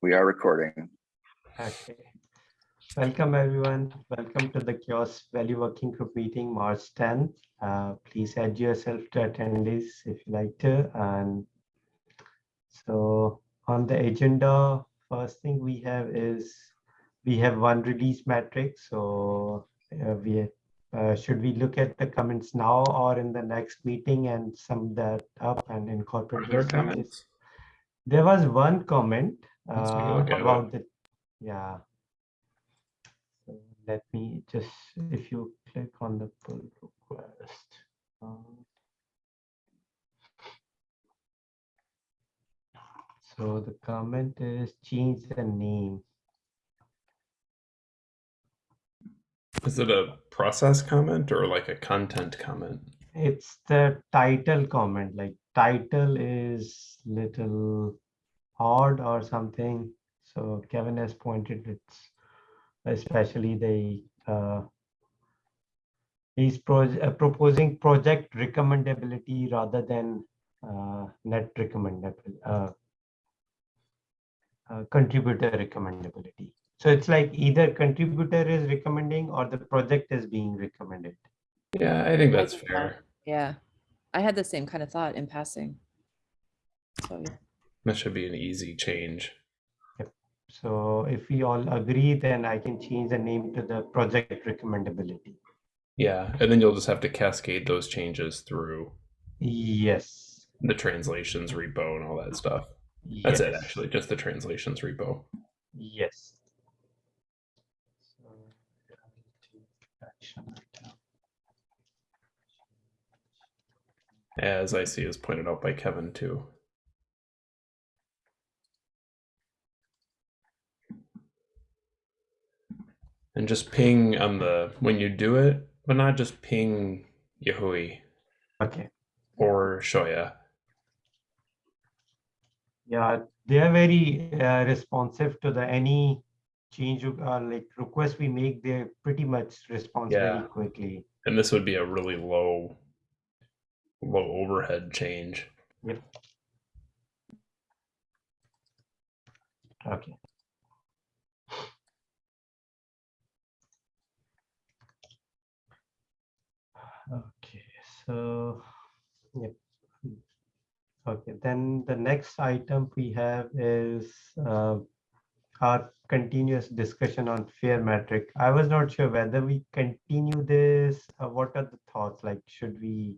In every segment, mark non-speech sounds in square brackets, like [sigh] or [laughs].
We are recording. Okay. Welcome, everyone. Welcome to the CHAOSS Value Working Group meeting, March 10th. Uh, please add yourself to attendees if you like to. And so on the agenda, first thing we have is we have one release metric. So uh, we uh, should we look at the comments now or in the next meeting and sum that up and incorporate Are there those comments? There was one comment Let's take a uh, it. about the, yeah. So let me just, if you click on the pull request. um, So the comment is change the name. Is it a process comment or like a content comment? It's the title comment, like title is little odd or something. So Kevin has pointed it's especially the uh, he's pro uh, proposing project recommendability rather than uh, net recommendable uh, uh, contributor recommendability. So it's like either contributor is recommending or the project is being recommended. Yeah, I think that's fair. Yeah, I had the same kind of thought in passing. So yeah. That should be an easy change. So if we all agree, then I can change the name to the project recommendability. Yeah, and then you'll just have to cascade those changes through Yes. the translations repo and all that stuff. That's it, actually, just the translations repo. Yes. So, I will take action item. As I see is pointed out by Kevin too. And just ping on the when you do it, but not just ping Yahui Okay. or Shoya. Yeah, they are very uh, responsive to the any change uh, like request we make. They pretty much respond very Yeah. quickly. And this would be a really low low overhead change. Okay. Okay, so, yep. Okay, then the next item we have is uh, our continuous discussion on fair metric. I was not sure whether we continue this, uh, what are the thoughts? Like, should we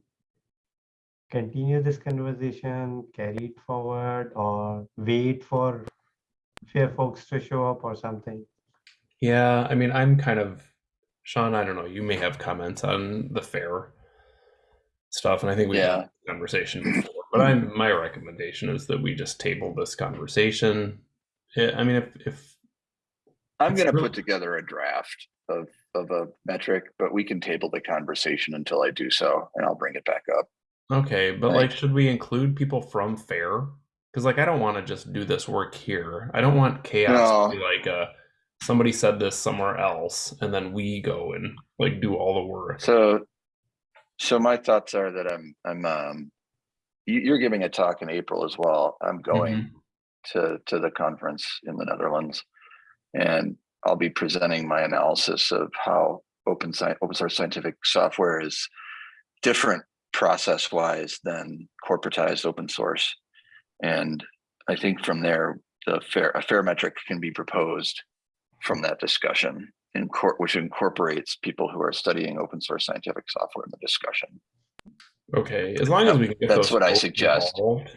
continue this conversation, carry it forward, or wait for fair folks to show up or something? Yeah, I mean, I'm kind of Sean. I don't know. You may have comments on the fair stuff, and I think we Yeah. had a conversation [clears throat] before. But I'm my recommendation is that we just table this conversation. I mean, if if I'm gonna really- put together a draft of, of a metric, but we can table the conversation until I do so, and I'll bring it back up. okay, but Right. like, should we include people from fair? Because like, I don't want to just do this work here. I don't want CHAOSS to be like uh somebody said this somewhere else, and then we go and like do all the work. So, so my thoughts are that I'm, I'm, um, you, you're giving a talk in April as well. I'm going Mhm. to, to the conference in the Netherlands. And I'll be presenting my analysis of how open science, open source scientific software is different process wise than corporatized open source. And I think from there, the fair, a fair metric can be proposed from that discussion in court, which incorporates people who are studying open source scientific software in the discussion. Okay, as long as we can get That's what I suggest. involved.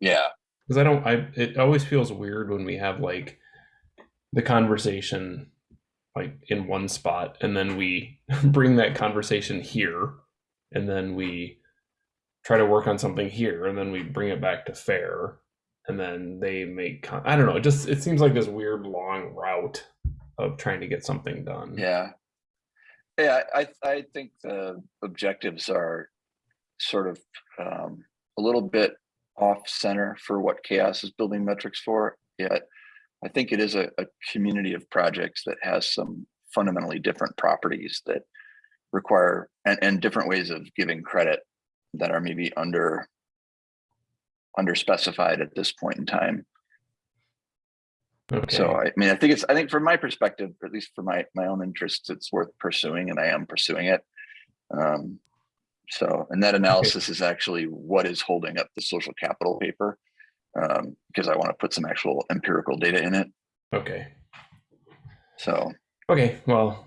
Yeah. because I don't. I it always feels weird when we have like the conversation like in one spot, and then we [laughs] bring that conversation here, and then we try to work on something here, and then we bring it back to fair, and then they make. I don't know. It just it seems like this weird long route of trying to get something done. Yeah. Yeah, I, I think the objectives are sort of um, a little bit off center for what CHAOSS is building metrics for. Yet I think it is a, a community of projects that has some fundamentally different properties that require and, and different ways of giving credit that are maybe under under specified at this point in time. Okay. So I mean, I think it's, I think from my perspective, at least for my, my own interests, it's worth pursuing and I am pursuing it. Um, so, and that analysis is actually what is holding up the social capital paper. Um, because I want to put some actual empirical data in it. okay. So Okay. Well.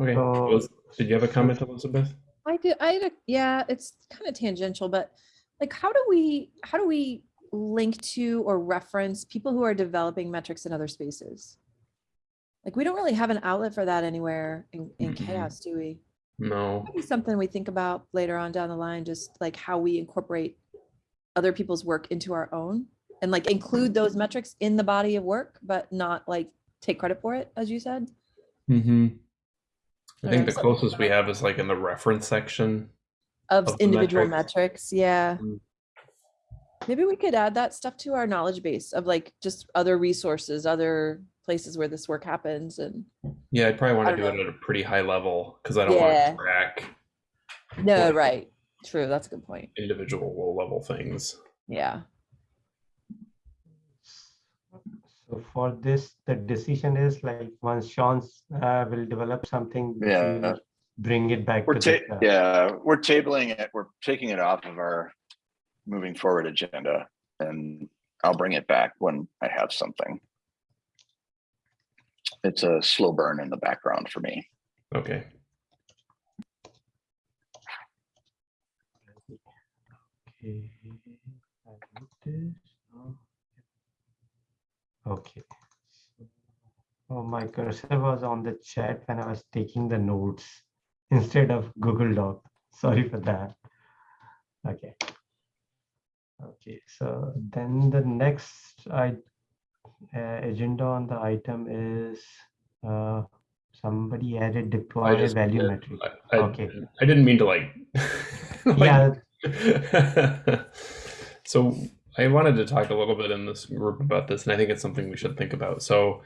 Okay. So- Did you have a comment, Elizabeth? I do, I, had a- yeah, it's kind of tangential, but like, how do we, how do we link to or reference people who are developing metrics in other spaces? Like, we don't really have an outlet for that anywhere in, in Mhm. CHAOSS, do we? No. Maybe something we think about later on down the line, just like how we incorporate other people's work into our own and like include those metrics in the body of work, but not like take credit for it, as you said. Mm-hmm. I Or think the closest we have is like in the reference section. of Of individual metrics. metrics, yeah. Mm. Maybe we could add that stuff to our knowledge base of like just other resources, other places where this work happens and Yeah, I'd probably want to do don't it at a pretty high level because I don't want Yeah. to track no, right. True, that's a good point. individual low level things. Yeah. So for this, the decision is like once Sean's uh, will develop something. Yeah. Bring it back. we're, to ta- uh, yeah, we're tabling it. We're taking it off of our moving forward agenda and I'll bring it back when I have something. It's a slow burn in the background for me. Okay. Okay. I this. Okay. Oh, my cursor was on the chat when I was taking the notes instead of Google Doc. Sorry for that. Okay. Okay, so then the next I uh, agenda on the item is uh, somebody added deploy just value did. metric. I, I, Okay. I didn't mean to like. [laughs] like- Yeah, [laughs] so I wanted to talk a little bit in this group about this, and I think it's something we should think about. So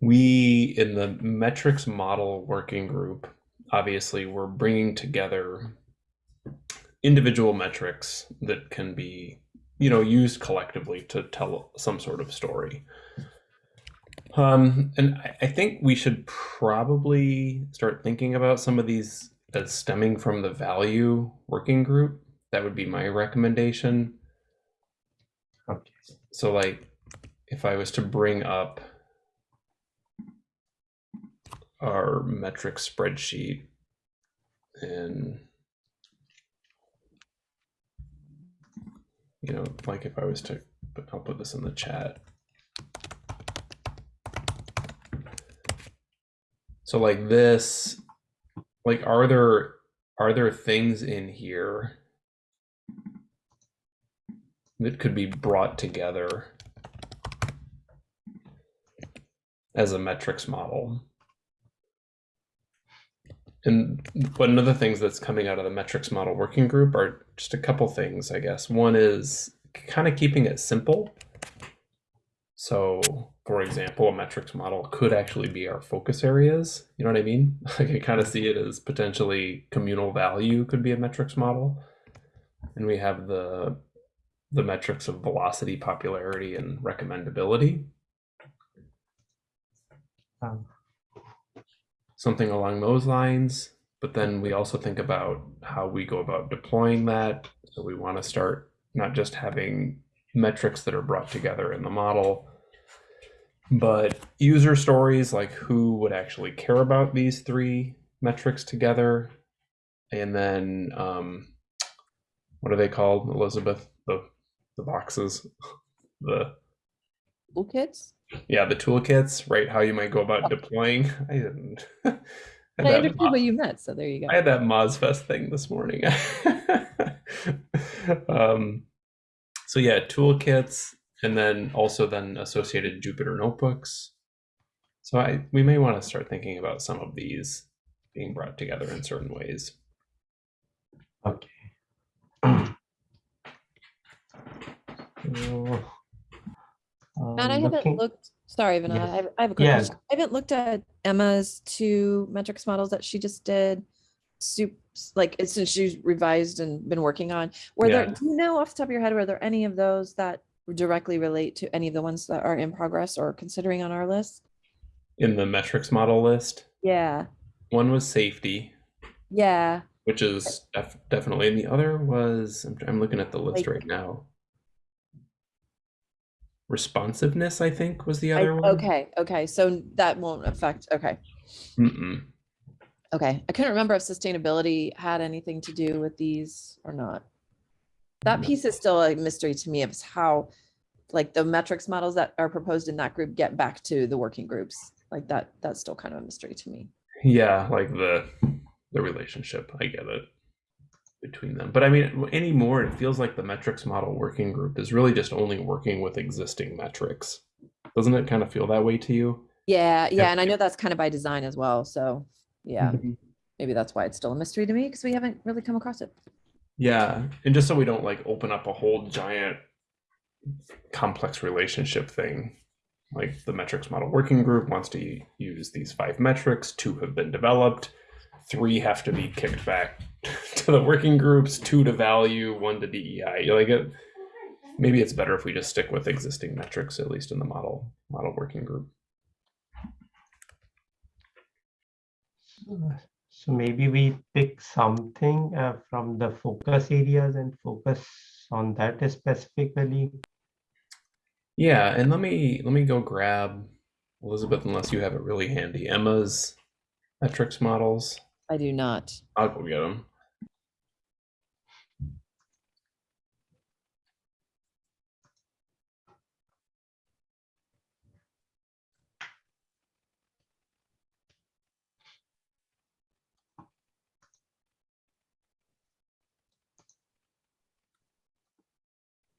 we in the metrics model working group, obviously, we're bringing together individual metrics that can be, you know, used collectively to tell some sort of story. Um, and I, I think we should probably start thinking about some of these as stemming from the value working group. That would be my recommendation. okay. So, like, if I was to bring up our metric spreadsheet and you know, like if I was to, but I'll put this in the chat. So like this, like are there are there things in here that could be brought together as a metrics model? And one of the things that's coming out of the metrics model working group are just a couple things, I guess. One is kind of keeping it simple. So, for example, a metrics model could actually be our focus areas. You know what I mean? [laughs] I can kind of see it as potentially communal value could be a metrics model. And we have the the metrics of velocity, popularity, and recommendability. Um, something along those lines. But then we also think about how we go about deploying that. So we want to start not just having metrics that are brought together in the model, but user stories like who would actually care about these three metrics together. And then um, what are they called, Elizabeth? The the boxes, [laughs] the Toolkits? yeah, the toolkits, right? How you might go about deploying. [laughs] I didn't. [laughs] I that understood what you meant, so there you go. I had that Mozfest thing this morning. [laughs] um, so yeah, toolkits, and then also then associated Jupyter notebooks. So I we may want to start thinking about some of these being brought together in certain ways. Okay. Matt, I [clears throat] um, haven't looked, sorry, Vinod, Yes. I have- I have a quick Yeah. question. I haven't looked at Emma's two metrics models that she just did. Soup, like, since she's revised and been working on, were there, do you know off the top of your head, were there any of those that directly relate to any of the ones that are in progress or considering on our list? In the metrics model list, Yeah, one was safety, yeah. which is def- definitely, and the other was I'm, I'm looking at the list Like- right now. Responsiveness, I think, was the I- other one. Okay, okay, so that won't affect, okay, Mm-mm. okay. I couldn't remember if sustainability had anything to do with these or not. That piece is still a mystery to me of how, like, the metrics models that are proposed in that group get back to the working groups. Like that, that's still kind of a mystery to me. Yeah, like the the relationship. I get it between them. But I mean, anymore, it feels like the metrics model working group is really just only working with existing metrics. Doesn't it kind of feel that way to you? Yeah, Yeah. and I know that's kind of by design as well, so, yeah, mm-hmm. maybe that's why it's still a mystery to me, because we haven't really come across it. Yeah, and just so we don't like open up a whole giant complex relationship thing, like the metrics model working group wants to use these five metrics, two have been developed, three have to be kicked back [laughs] to the working groups, two to value, one to DEI. You're like it, maybe it's better if we just stick with existing metrics at least in the model model working group. Uh, So maybe we pick something uh, from the focus areas and focus on that specifically. Yeah, and let me let me go grab Elizabeth unless you have it really handy. Emma's metrics models. I do not. I'll go get them.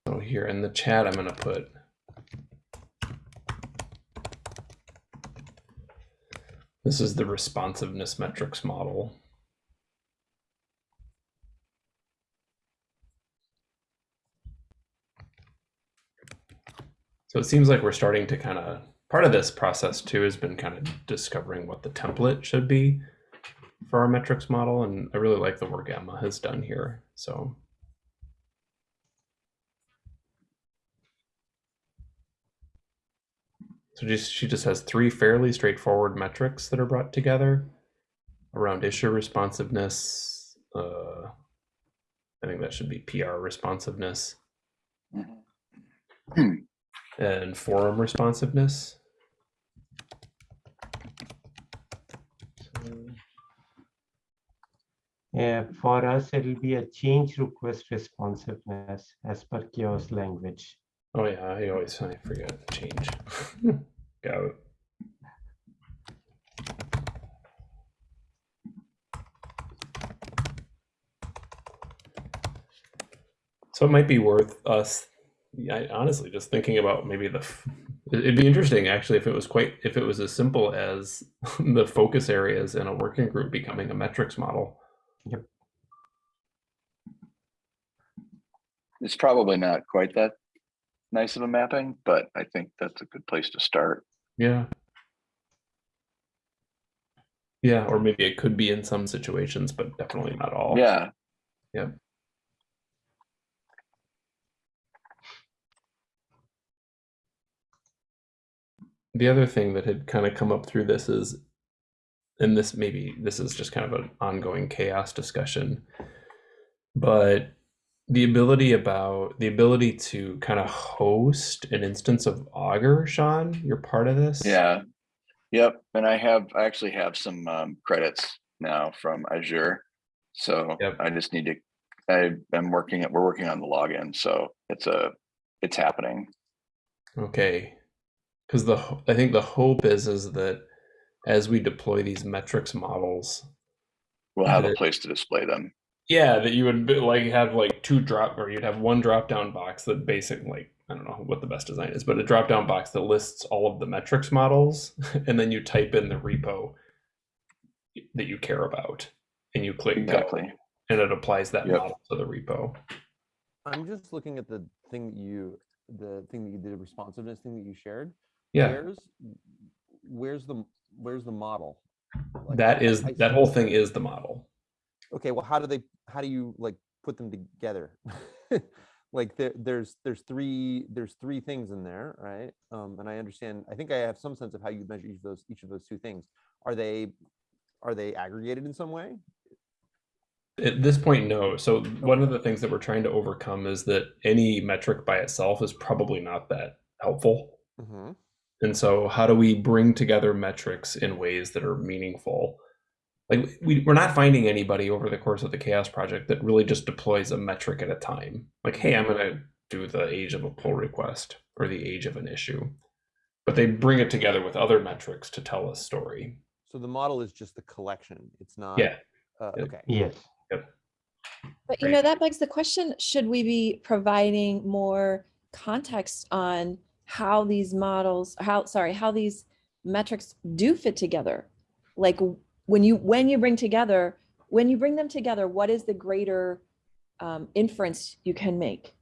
So here in the chat, I'm going to put this is the responsiveness metrics model. So it seems like we're starting to kind of part of this process too has been kind of discovering what the template should be for our metrics model, and I really like the work Emma has done here. So So just she just has three fairly straightforward metrics that are brought together around issue responsiveness. Uh, I think that should be PR responsiveness Mhm. and forum responsiveness. So- Yeah, for us, it'll be a change request responsiveness as per CHAOSS language. Oh yeah, I always I forget change. [laughs] Got it. So it might be worth us, yeah, honestly, just thinking about maybe the. It'd be interesting actually if it was quite if it was as simple as [laughs] the focus areas in a working group becoming a metrics model. Yep. It's probably not quite that nice of a mapping, but I think that's a good place to start. Yeah. Yeah, or maybe it could be in some situations, but definitely not all. Yeah, Yeah. The other thing that had kind of come up through this is, and this maybe this is just kind of an ongoing CHAOSS discussion, but the ability about the ability to kind of host an instance of Augur, Sean, you're part of this. yeah. Yep, and I have, I actually have some um, credits now from Azure. So Yep. I just need to, I am working, we're working on the login, so it's a, it's happening. Okay. Because the I think the hope is is that as we deploy these metrics models, We'll have a place to display them. Yeah, that you would be, like have like two drop or you'd have one drop down box that basic like I don't know what the best design is, but a drop down box that lists all of the metrics models [laughs] and then you type in the repo that you care about and you click go, and it applies that Yep. model to the repo. I'm just looking at the thing that you, the thing that you did, responsiveness thing that you shared. Yeah, Where's, where's the, where's the model? Like, that I- I that whole thing is the model. Okay, well, how do they, how do you like put them together? [laughs] like there, there's there's three there's three things in there, right? Um, and I understand. I think I have some sense of how you measure each of those each of those two things. Are they are they aggregated in some way? At this point, no. So one of the things that we're trying to overcome is that any metric by itself is probably not that helpful. hmm And so how do we bring together metrics in ways that are meaningful? Like we, we're not finding anybody over the course of the CHAOSS project that really just deploys a metric at a time. Like, hey, I'm gonna do the age of a pull request or the age of an issue. But they bring it together with other metrics to tell a story. So the model is just the collection. It's not. Yeah. Uh, Yeah. okay. Yes. yep. But you Right. know, that begs the question, should we be providing more context on how these models, how, sorry, how these metrics do fit together? Like w- when you, when you bring together, when you bring them together, what is the greater um, inference you can make?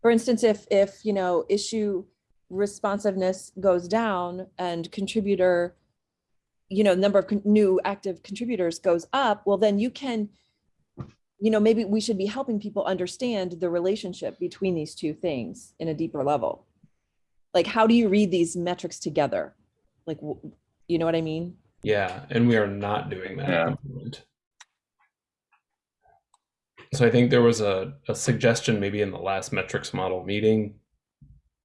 For instance, if, if, you know, issue responsiveness goes down and contributor, you know, number of new active contributors goes up, well, then you can you know, maybe we should be helping people understand the relationship between these two things in a deeper level. Like, how do you read these metrics together? Like, you know what I mean? Yeah, and we are not doing that Yeah. at the moment. So I think there was a, a suggestion maybe in the last metrics model meeting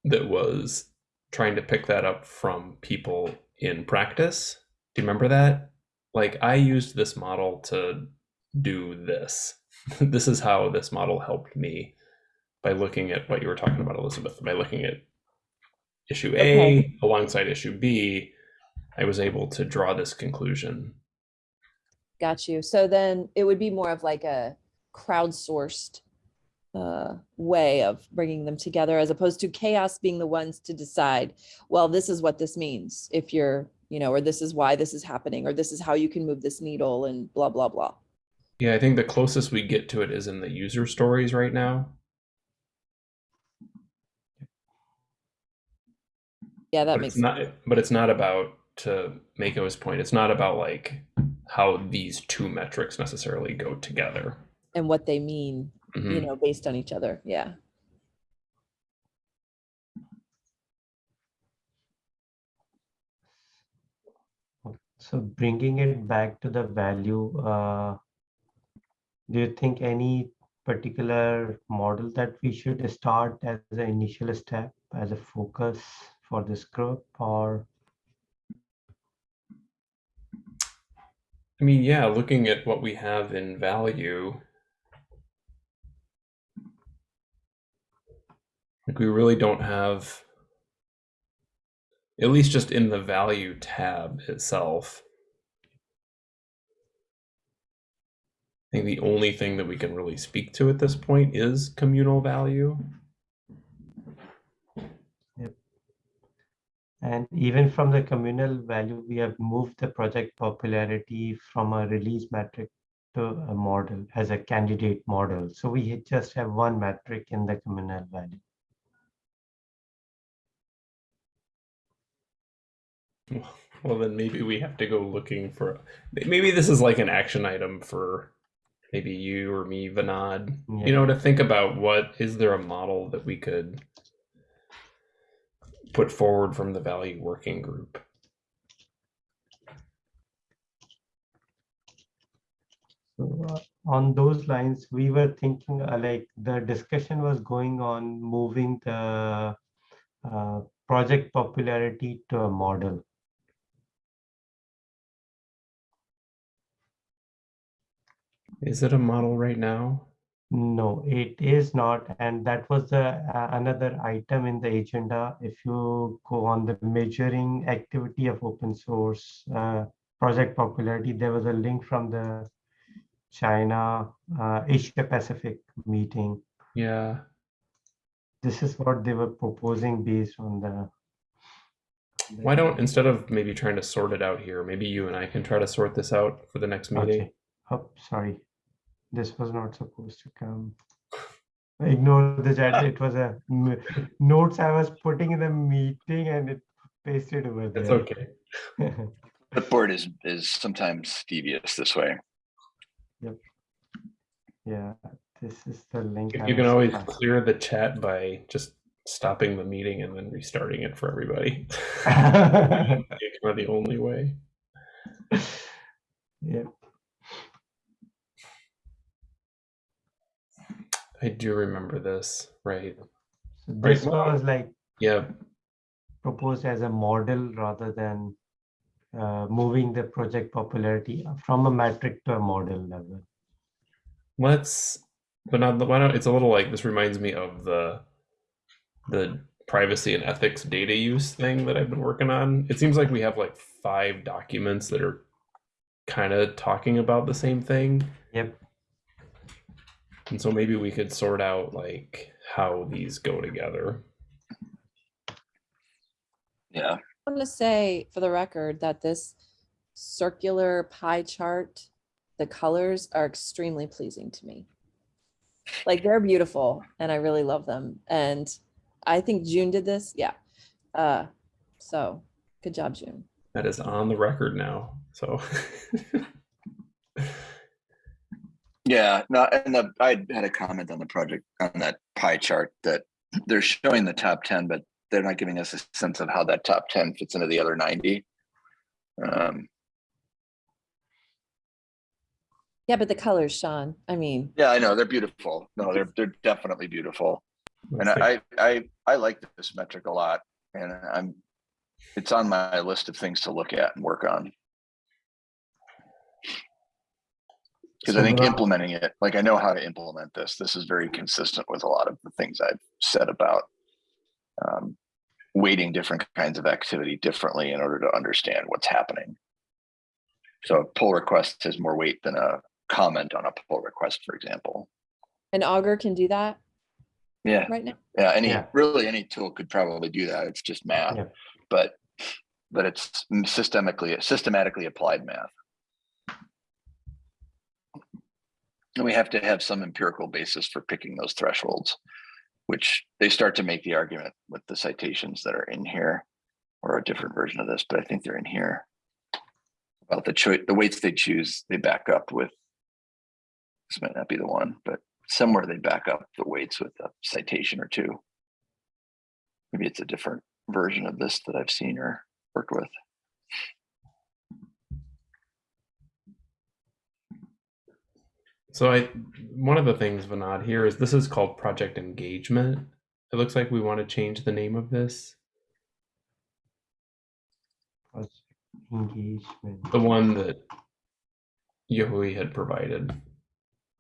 that was trying to pick that up from people in practice. Do you remember that? Like I used this model to do this. [laughs] this is how this model helped me by looking at what you were talking about, Elizabeth, by looking at issue A Okay. alongside issue B, I was able to draw this conclusion. Got you. So then it would be more of like a crowdsourced uh, way of bringing them together as opposed to CHAOSS being the ones to decide, well, this is what this means if you're, you know, or this is why this is happening, or this is how you can move this needle and blah, blah, blah. Yeah, I think the closest we get to it is in the user stories right now. Yeah, that but makes it's not but it's not about to make Mako's point, it's not about like how these two metrics necessarily go together. and what they mean, you Mhm. know, based on each other. Yeah. So bringing it back to the value, uh, do you think any particular model that we should start as an initial step, as a focus for this group or? I mean, yeah, looking at what we have in value, like we really don't have, at least just in the value tab itself. I think the only thing that we can really speak to at this point is communal value. And even from the communal value, we have moved the project popularity from a release metric to a model as a candidate model. So we just have one metric in the communal value. Well, then maybe we have to go looking for. Maybe this is like an action item for maybe you or me, Vinod. Yeah. You know, to think about what is there a model that we could put forward from the value working group. So uh, on those lines, we were thinking uh, like the discussion was going on moving the uh, project popularity to a model. Is it a model right now? No, it is not. And that was the uh, another item in the agenda. If you go on the measuring activity of open source uh, project popularity, there was a link from the China uh, Asia Pacific meeting. Yeah. This is what they were proposing based on the. Why don't instead of maybe trying to sort it out here, maybe you and I can try to sort this out for the next meeting. Okay. Oh, sorry. This was not supposed to come. Ignore the chat. [laughs] It was a notes I was putting in the meeting and it pasted over there. It's okay. [laughs] Clipboard is, is sometimes devious this way. Yep. Yeah, This is the link. I You can always trying- clear the chat by just stopping the meeting and then restarting it for everybody. [laughs] It's kind of the only way. Yeah, I do remember this, right? Right, this well- was like Yeah, proposed as a model rather than uh, moving the project popularity from a metric to a model level. let's. But not the why don't it's a little like this reminds me of the the privacy and ethics data use thing that I've been working on. It seems like we have like five documents that are kind of talking about the same thing. Yep. And so maybe we could sort out like how these go together. Yeah, I want to say for the record that this circular pie chart, the colors are extremely pleasing to me. Like they're beautiful and I really love them. And I think June did this. Yeah. Uh, so good job, June. That is on the record now. So [laughs] yeah, no, and the, I had a comment on the project, on that pie chart that they're showing the top ten, but they're not giving us a sense of how that top ten fits into the other ninety. Um, Yeah, but the colors, Sean, I mean, yeah, I know, they're beautiful. No, they're, they're definitely beautiful. And let's I, I, I like this metric a lot and I'm, it's on my list of things to look at and work on. Because I think implementing it, like I know how to implement this. This is very consistent with a lot of the things I've said about um, weighting different kinds of activity differently in order to understand what's happening. So a pull request has more weight than a comment on a pull request, for example. an Augur can do that Yeah, right now. yeah, any, Yeah. really any tool could probably do that. It's just math, Yeah. but, but it's systemically, systematically applied math. And we have to have some empirical basis for picking those thresholds, which they start to make the argument with the citations that are in here or a different version of this, but I think they're in here. About the choice, the weights they choose, they back up with. This might not be the one, but somewhere they back up the weights with a citation or two. Maybe it's a different version of this that I've seen or worked with. So I one of the things Vinod here is this is called project engagement. It looks like we want to change the name of this. project Engagement. The one that Yahui had provided.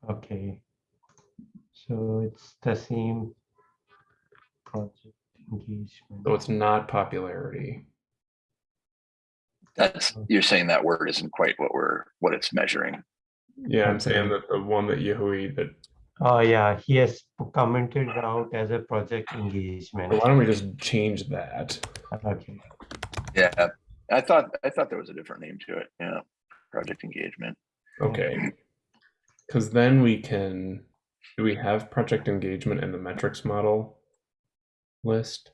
Okay. So it's the same project engagement. So it's not popularity. That's, you're saying that word isn't quite what we're, what it's measuring. Yeah, I'm saying that the one that Yahui that Oh, yeah, he has commented out as a project engagement. why don't we just change that? Okay, Yeah, I thought, I thought there was a different name to it. Yeah, project engagement. Okay. Because then we can, do we have project engagement in the metrics model list?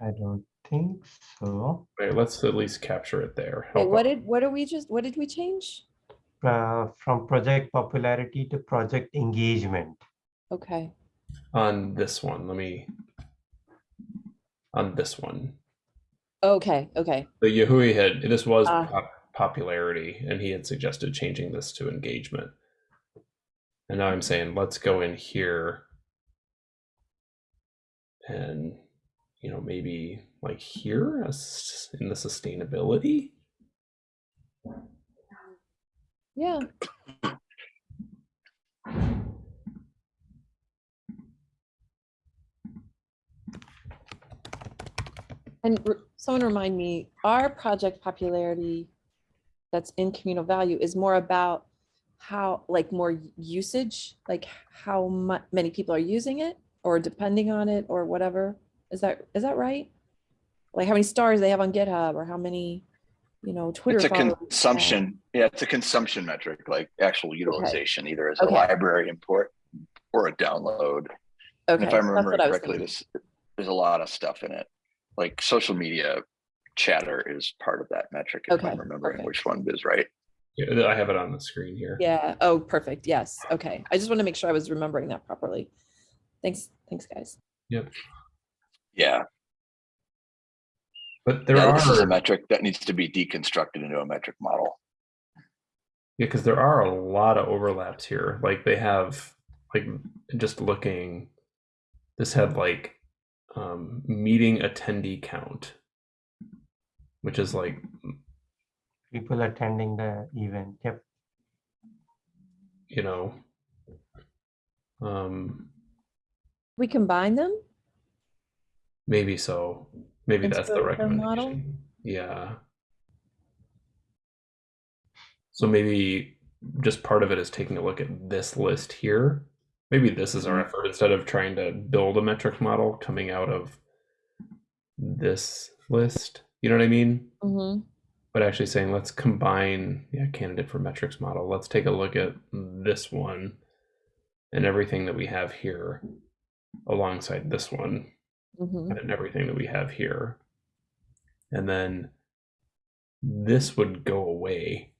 I don't think so. Right, let's at least capture it there. Wait, what did, what are we just, what did we change? Uh, from project popularity to project engagement. Okay, On this one, let me, on this one. okay, okay. The Yahui had, this was Ah. pop- popularity, and he had suggested changing this to engagement. And now I'm saying, let's go in here. And, you know, maybe like here as in the sustainability. Yeah. And someone remind me, our project popularity that's in communal value is more about how, like more usage, like how mu- many people are using it or depending on it or whatever. Is that, is that right? Like how many stars they have on GitHub or how many, you know, Twitter. It's a followers they consumption, yeah, it's a consumption metric, like actual utilization, either as a library import or a download. And Okay, if I remember what correctly, thinking. this, there's a lot of stuff in it. Like social media chatter is part of that metric, if Okay, I'm remembering okay. which one is right. Yeah, I have it on the screen here. Yeah. Oh, perfect. Yes. Okay. I just want to make sure I was remembering that properly. Thanks. Thanks, guys. Yep. Yeah, But there yeah, are this is a metric that needs to be deconstructed into a metric model. Yeah, because there are a lot of overlaps here. Like they have, like just looking, this had like um, meeting attendee count, which is like People attending the event. Yep. you know, um, We combine them. maybe so. Maybe that's the recommendation. model? Yeah. So maybe just part of it is taking a look at this list here. Maybe this is our effort instead of trying to build a metric model coming out of this list. You know what I mean? hmm But actually saying let's combine yeah, candidate for metrics model. Let's take a look at this one and everything that we have here alongside this one hmm and everything that we have here. And then this would go away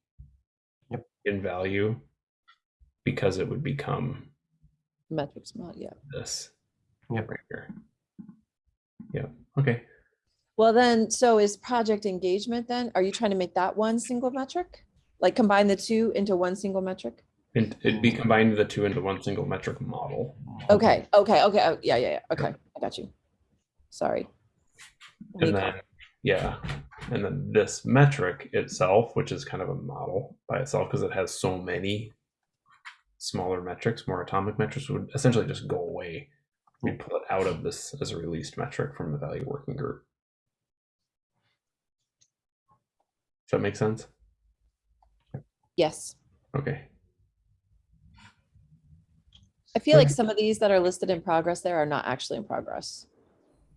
Yep. in value because it would become Metrics mod. Yeah. this Yep. right here. Yeah. Okay. Well, then, so is project engagement then? Are you trying to make that one single metric? Like combine the two into one single metric? And it'd be combined the two into one single metric model. Okay, okay, okay. oh, Yeah, yeah, yeah. Okay, I got you. Sorry. And then, yeah. And then this metric itself, which is kind of a model by itself because it has so many smaller metrics, more atomic metrics would essentially just go away. We hmm. pull it out of this as a released metric from the value working group. Does that make sense? Yes. Okay. I feel like some of these that are listed in progress there are not actually in progress.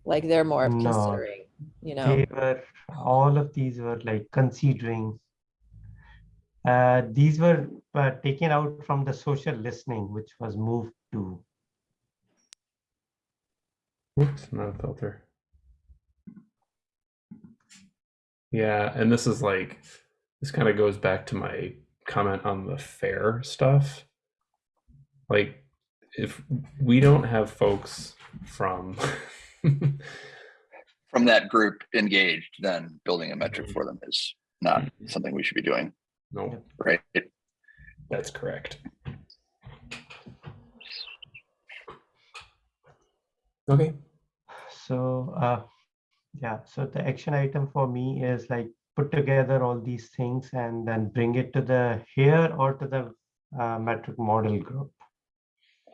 Like they're more No. considering, you know, They were, all of these were like considering. Uh, these were uh, taken out from the social listening, which was moved to. Oops, not a filter. Yeah, and this is like this kind of goes back to my comment on the fair stuff. Like if we don't have folks from [laughs] From that group engaged, then building a metric for them is not something we should be doing, no, right? that's correct. Okay. So, uh, yeah, so the action item for me is like put together all these things and then bring it to the here or to the uh, metric model group.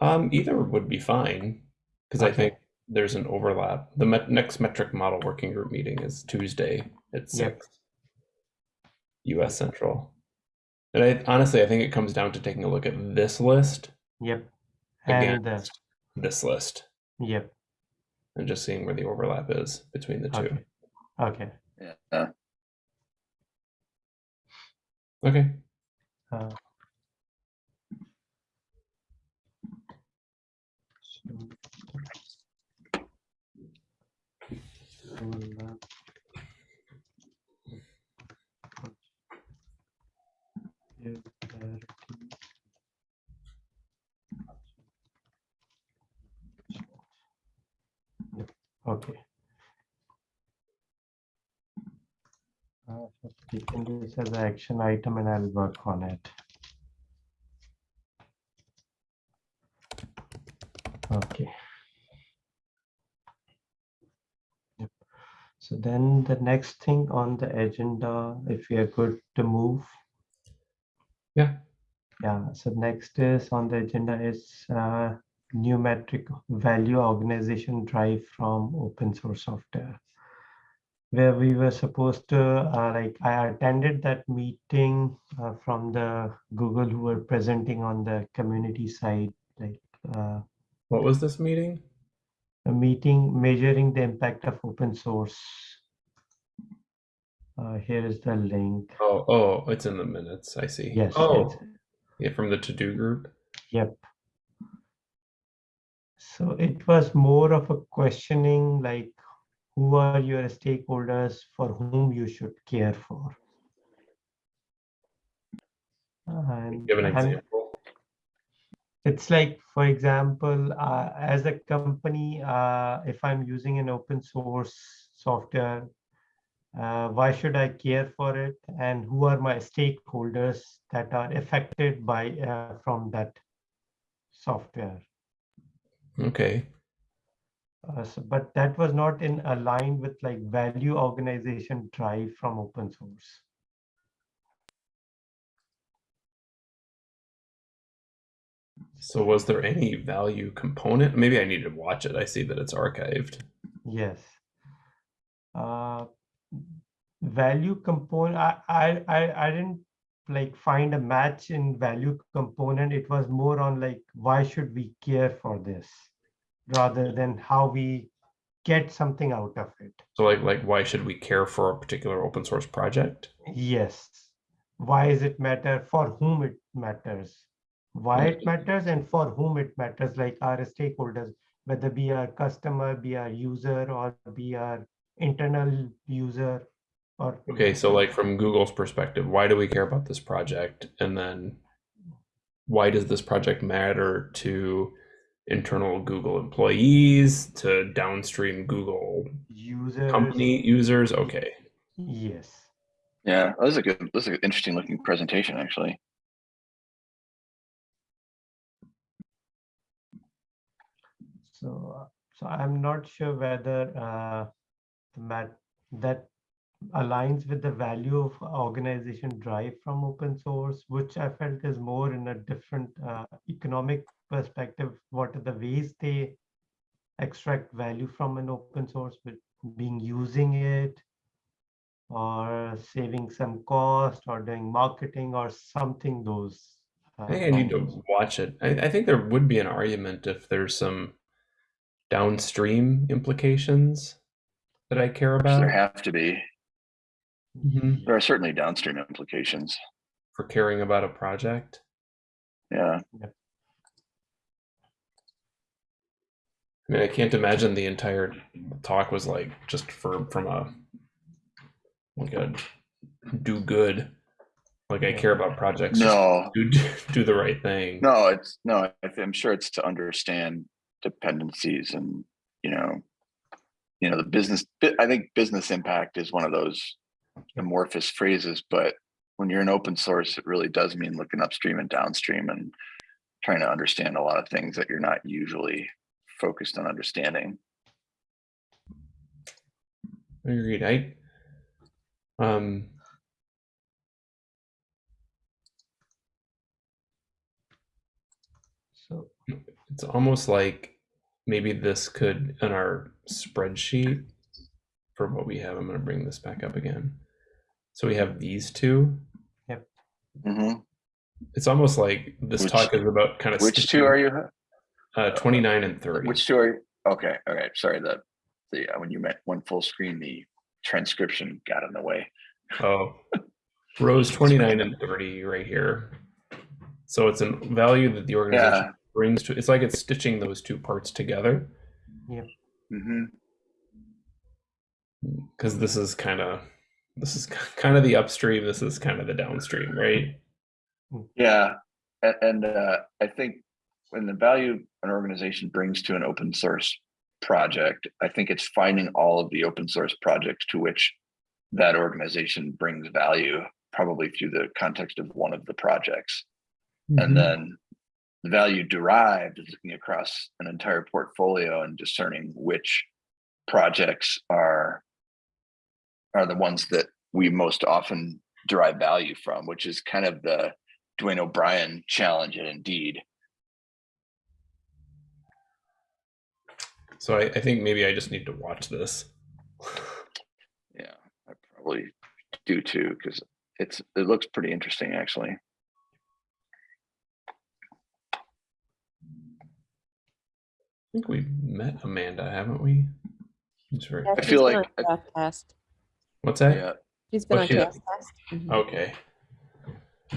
Um, either would be fine because I think there's an overlap. The met- next metric model working group meeting is Tuesday at Yep. six. U.S. Central, and I honestly I think it comes down to taking a look at this list Yep. And, uh, against this list yep, and just seeing where the overlap is between the two. okay, okay. Yeah. Okay. uh, Okay. Uh, so this as an action item and I'll work on it. Okay. Yep. So then the next thing on the agenda, if we are good to move. Yeah. Yeah, so next is on the agenda is uh, new metric value organization drive from open source software. Where we were supposed to, uh, like, I attended that meeting uh, from the Google who were presenting on the community side, like, uh, What was this meeting? A meeting measuring the impact of open source. Uh, here is the link. Oh, oh, it's in the minutes. I see. Yes. Oh, it's- yeah, from the to-do group. Yep. So it was more of a questioning like, who are your stakeholders for whom you should care for? And Give an example. It's like, for example, uh, as a company, uh, if I'm using an open source software, uh, why should I care for it? And who are my stakeholders that are affected by uh, from that software? Okay. Uh, so, but that was not in aligned with like value organization drive from open source. So was there any value component? Maybe I need to watch it. I see that it's archived. Yes. Uh, value component, I, I, I, I didn't like find a match in value component. It was more on like, why should we care for this? Rather than how we get something out of it. So like like why should we care for a particular open source project? Yes. Why is it matter? For whom it matters? Why it matters and for whom it matters, like our stakeholders, whether be our customer, be our user, or be our internal user, or Okay, so like from Google's perspective, why do we care about this project? And then why does this project matter to internal Google employees, to downstream Google users. company users? Okay. Yes. Yeah, that was a good, this is an interesting looking presentation, actually. So, so I'm not sure whether uh, the mat that aligns with the value of organization drive from open source, which I felt is more in a different uh, economic perspective. What are the ways they extract value from an open source, with being using it, or saving some cost, or doing marketing, or something those. uh, I think I need to watch it. I, I think there would be an argument if there's some downstream implications that I care about There have to be, Mhm. there are certainly downstream implications. for caring about a project. Yeah, I mean, I can't imagine the entire talk was like just for from a like a do good. Like I care about projects. no, do do the right thing. no, it's, no, I'm sure it's to understand dependencies and, you know, you know, the business, I think business impact is one of those amorphous phrases, but when you're in open source, it really does mean looking upstream and downstream and trying to understand a lot of things that you're not usually focused on understanding. Agreed. I um So it's almost like maybe this could in our spreadsheet for what we have. I'm going to bring this back up again. So we have these two. Yep. Mm -hmm. It's almost like this Which- talk is about kind of Which two are you? uh, 29 and 30. Which two are, you- okay, all right, sorry, the, the, uh, when you meant one full screen, the transcription got in the way. Oh, rows 29 and 30 right here. So it's a value that the organization Yeah. Brings to it's like it's stitching those two parts together hmm because this is kind of this is kind of the upstream this is kind of the downstream right Yeah, and, and uh, I think when the value an organization brings to an open source project, I think it's finding all of the open source projects to which that organization brings value, probably through the context of one of the projects. Mm-hmm. And then the value derived is looking across an entire portfolio and discerning which projects are are the ones that we most often derive value from, which is kind of the Duane O'Brien challenge at Indeed. so I, I think maybe i just need to watch this Yeah, I probably do too, because it's it looks pretty interesting actually. Think we met amanda haven't we It's very- Yeah, I feel like- on Cast. what's that Yeah, She's been Oh, on she is. Cast. Mhm. okay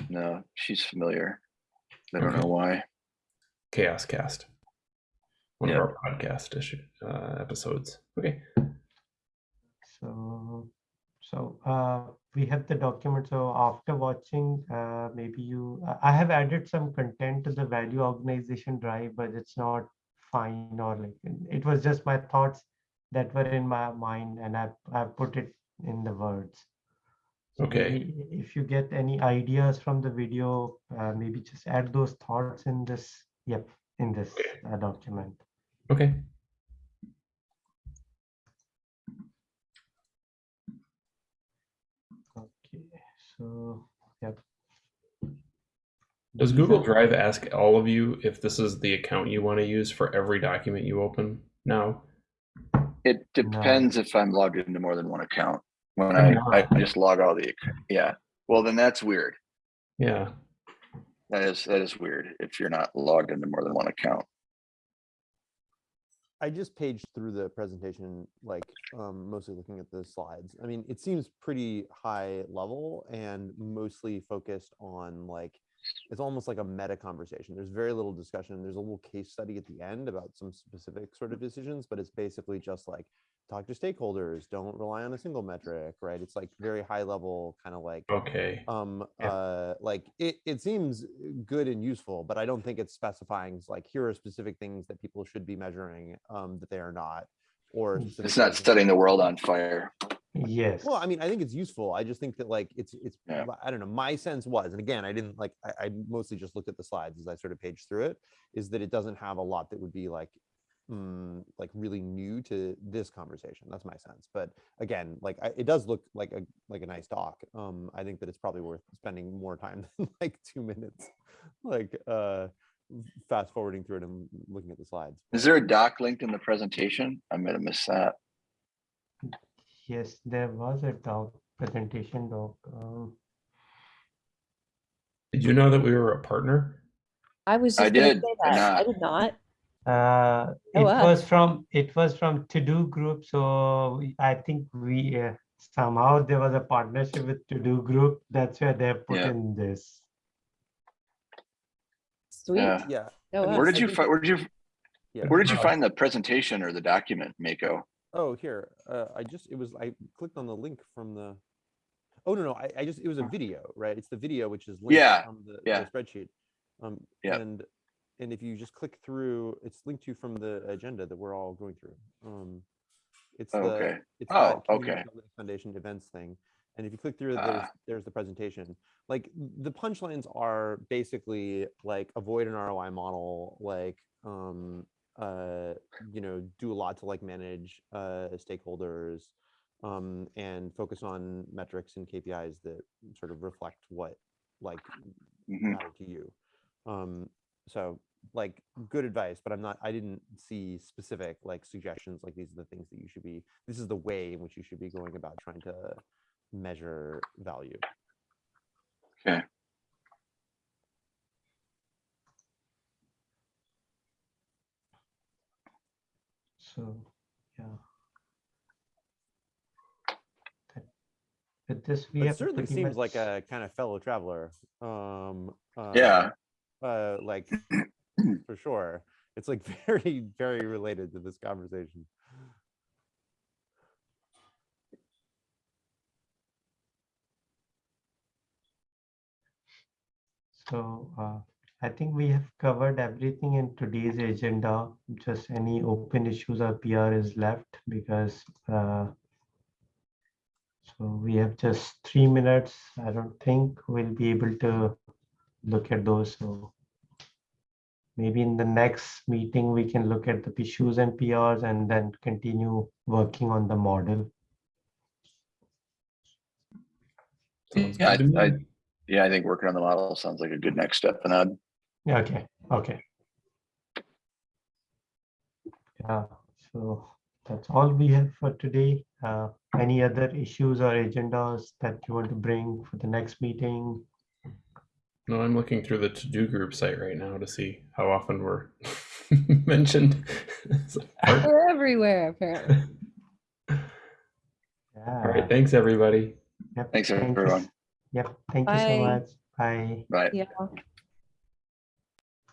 no, she's familiar. I don't Okay. know why. CHAOSScast one Yeah. of our podcast issue uh, episodes okay So, so uh, we have the document. So after watching, uh, maybe you, I- I have added some content to the value organization drive, but it's not fine or like, it was just my thoughts that were in my mind and I, I put it in the words. So Okay. If you get any ideas from the video, uh, maybe just add those thoughts in this, yep, in this uh, document. Okay. Okay, so, yep. Does Google Drive ask all of you if this is the account you want to use for every document you open now? It No. depends if I'm logged into more than one account. When I'm I, I just log all the, yeah, well, then that's weird. Yeah. That is, that is weird if you're not logged into more than one account. I just paged through the presentation, like um, mostly looking at the slides. I mean, it seems pretty high level and mostly focused on like, it's almost like a meta conversation. There's very little discussion. There's a little case study at the end about some specific sort of decisions, but it's basically just like talk to stakeholders, don't rely on a single metric, right? It's like very high level, kind of like Okay. um Yeah. uh like it it seems good and useful but i don't think it's specifying like here are specific things that people should be measuring um that they are not or Mm. It's not setting the world on fire. Yes. well i mean i think it's useful i just think that like it's it's Yeah. i don't know my sense was and again i didn't like I, I mostly just looked at the slides as i sort of paged through it is that it doesn't have a lot that would be like mm, like really new to this conversation that's my sense but again like I, it does look like a like a nice talk um i think that it's probably worth spending more time [laughs] than like two minutes like uh fast forwarding through it and looking at the slides Is there a doc linked in the presentation? I might have missed that. Yes, there was a doc presentation doc. Um, Did you know that we were a partner? I was I just gonna did, say or that. I not? did not. uh, Oh, it wow. was from it was from TODO Group. So we- I think we uh, somehow there was a partnership with TODO Group. That's where they put Yeah. in this. Sweet. Yeah. yeah Oh, wow. Where did you find, where did you, yeah where did you find the presentation or the document, Mako? Oh, here, uh, I just, it was, I clicked on the link from the, oh, no, no, I, I just, it was a video, right? It's the video which is linked Yeah, from the, the yeah. spreadsheet. Um, Yeah. and, and if you just click through, it's linked to from the agenda that we're all going through. Um, it's the, okay. it's Oh, Community okay. Foundation events thing. And if you click through, there's, Ah. there's the presentation. Like the punchlines are basically like avoid an ROI model, like, um, uh, you know, do a lot to like manage uh, stakeholders um, and focus on metrics and KPIs that sort of reflect what like Mhm. matter to you. Um, so like good advice, but I'm not, I didn't see specific like suggestions, like these are the things that you should be, this is the way in which you should be going about trying to measure value. Okay. So yeah. That- With this, we It have certainly pretty seems like a kind of fellow traveler. Um, uh, Yeah. uh, uh, like [clears throat] for sure. It's like [laughs] very, very related to this conversation. So uh, I think we have covered everything in today's agenda. Just any open issues or PR is left because uh, so we have just three minutes. I don't think we'll be able to look at those. So maybe in the next meeting, we can look at the issues and PRs and then continue working on the model. Yeah, I- I- Yeah, I think working on the model sounds like a good next step, Anand. Yeah, Okay, okay. Yeah, so that's all we have for today. Uh, any other issues or agendas that you want to bring for the next meeting? No, I'm looking through the TODO Group site right now to see how often we're [laughs] mentioned. It's like, part- We're everywhere, apparently. All Yeah. right, thanks everybody. Yep, Thanks, thank you s- everyone. Yep, thank you so much. Bye. Bye. Yeah.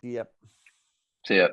Yep. See.